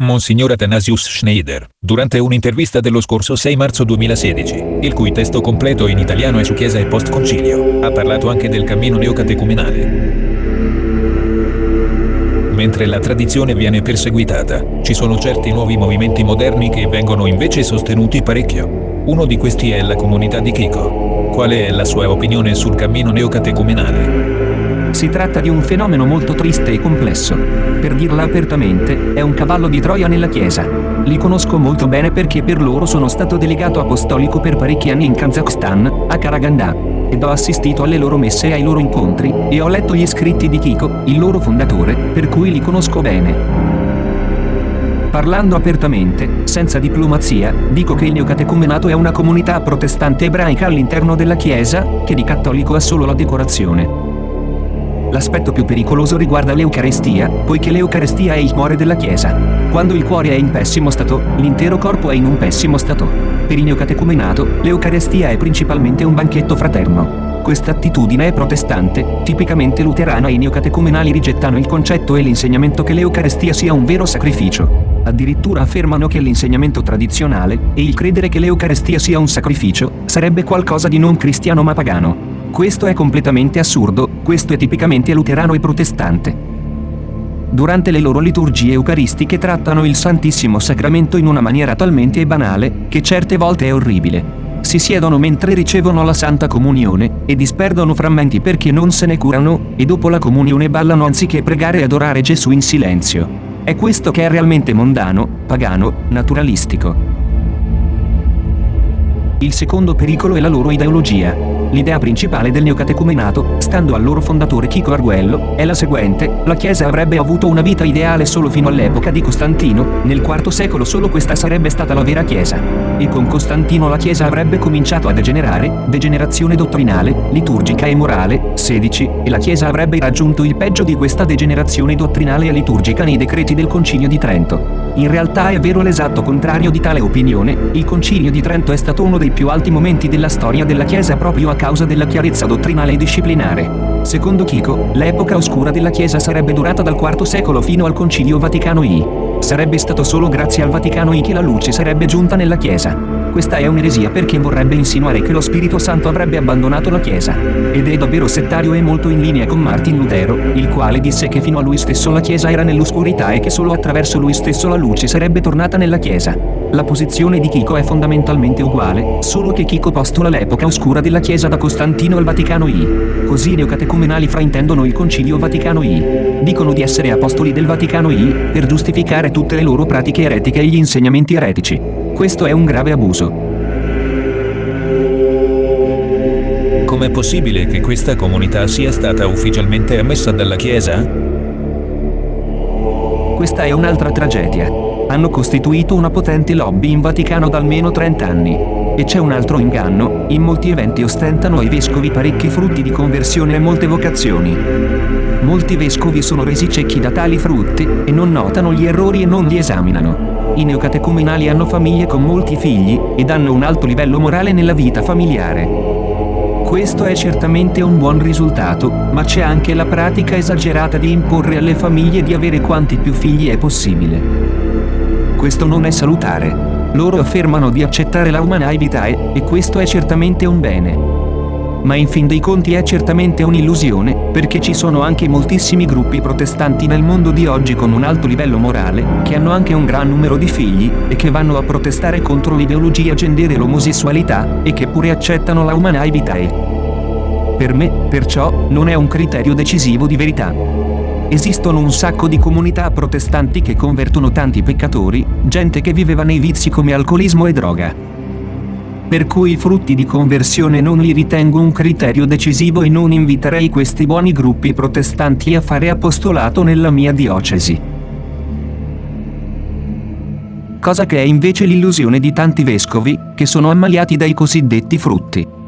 Monsignor Athanasius Schneider, durante un'intervista dello scorso 6 marzo 2016, il cui testo completo in italiano è su Chiesa e Post Concilio, ha parlato anche del cammino neocatecumenale. Mentre la tradizione viene perseguitata, ci sono certi nuovi movimenti moderni che vengono invece sostenuti parecchio. Uno di questi è la comunità di Chico. Qual è la sua opinione sul cammino neocatecumenale? Si tratta di un fenomeno molto triste e complesso. Per dirla apertamente, è un cavallo di Troia nella Chiesa. Li conosco molto bene perché per loro sono stato delegato apostolico per parecchi anni in Kazakhstan, a Karaganda, ed ho assistito alle loro messe e ai loro incontri, e ho letto gli scritti di Kiko, il loro fondatore, per cui li conosco bene. Parlando apertamente, senza diplomazia, dico che il neocatecumenato è una comunità protestante ebraica all'interno della Chiesa, che di cattolico ha solo la decorazione. L'aspetto più pericoloso riguarda l'Eucarestia, poiché l'Eucarestia è il cuore della Chiesa. Quando il cuore è in pessimo stato, l'intero corpo è in un pessimo stato. Per il neocatecumenato, l'Eucarestia è principalmente un banchetto fraterno. Questa attitudine è protestante, tipicamente luterana e i neocatecumenali rigettano il concetto e l'insegnamento che l'Eucarestia sia un vero sacrificio. Addirittura affermano che l'insegnamento tradizionale, e il credere che l'Eucarestia sia un sacrificio, sarebbe qualcosa di non cristiano ma pagano. Questo è completamente assurdo, questo è tipicamente luterano e protestante. Durante le loro liturgie eucaristiche trattano il Santissimo Sacramento in una maniera talmente banale, che certe volte è orribile. Si siedono mentre ricevono la Santa Comunione, e disperdono frammenti perché non se ne curano, e dopo la comunione ballano anziché pregare e adorare Gesù in silenzio. È questo che è realmente mondano, pagano, naturalistico. Il secondo pericolo è la loro ideologia. L'idea principale del neocatecumenato, stando al loro fondatore Chico Arguello, è la seguente, la Chiesa avrebbe avuto una vita ideale solo fino all'epoca di Costantino, nel IV secolo solo questa sarebbe stata la vera Chiesa. E con Costantino la Chiesa avrebbe cominciato a degenerare, degenerazione dottrinale, liturgica e morale, 16, e la Chiesa avrebbe raggiunto il peggio di questa degenerazione dottrinale e liturgica nei decreti del Concilio di Trento. In realtà è vero l'esatto contrario di tale opinione, il Concilio di Trento è stato uno dei più alti momenti della storia della Chiesa proprio a causa della chiarezza dottrinale e disciplinare. Secondo Chico, l'epoca oscura della Chiesa sarebbe durata dal IV secolo fino al Concilio Vaticano I. Sarebbe stato solo grazie al Vaticano I che la luce sarebbe giunta nella Chiesa. Questa è un'eresia perché vorrebbe insinuare che lo Spirito Santo avrebbe abbandonato la Chiesa. Ed è davvero settario e molto in linea con Martin Lutero, il quale disse che fino a lui stesso la Chiesa era nell'oscurità e che solo attraverso lui stesso la luce sarebbe tornata nella Chiesa. La posizione di Chico è fondamentalmente uguale, solo che Chico postola l'epoca oscura della Chiesa da Costantino al Vaticano I. Così i neocatecumenali fraintendono il Concilio Vaticano I. Dicono di essere apostoli del Vaticano I, per giustificare tutte le loro pratiche eretiche e gli insegnamenti eretici. Questo è un grave abuso. Com'è possibile che questa comunità sia stata ufficialmente ammessa dalla Chiesa? Questa è un'altra tragedia hanno costituito una potente lobby in Vaticano da almeno 30 anni. E c'è un altro inganno, in molti eventi ostentano ai vescovi parecchi frutti di conversione e molte vocazioni. Molti vescovi sono resi ciechi da tali frutti, e non notano gli errori e non li esaminano. I neocatecumenali hanno famiglie con molti figli, ed hanno un alto livello morale nella vita familiare. Questo è certamente un buon risultato, ma c'è anche la pratica esagerata di imporre alle famiglie di avere quanti più figli è possibile. Questo non è salutare. Loro affermano di accettare la umana vitae, e questo è certamente un bene. Ma in fin dei conti è certamente un'illusione, perché ci sono anche moltissimi gruppi protestanti nel mondo di oggi con un alto livello morale, che hanno anche un gran numero di figli, e che vanno a protestare contro l'ideologia gender e l'omosessualità, e che pure accettano la umana vitae. Per me, perciò, non è un criterio decisivo di verità. Esistono un sacco di comunità protestanti che convertono tanti peccatori, gente che viveva nei vizi come alcolismo e droga. Per cui i frutti di conversione non li ritengo un criterio decisivo e non inviterei questi buoni gruppi protestanti a fare apostolato nella mia diocesi. Cosa che è invece l'illusione di tanti vescovi, che sono ammaliati dai cosiddetti frutti.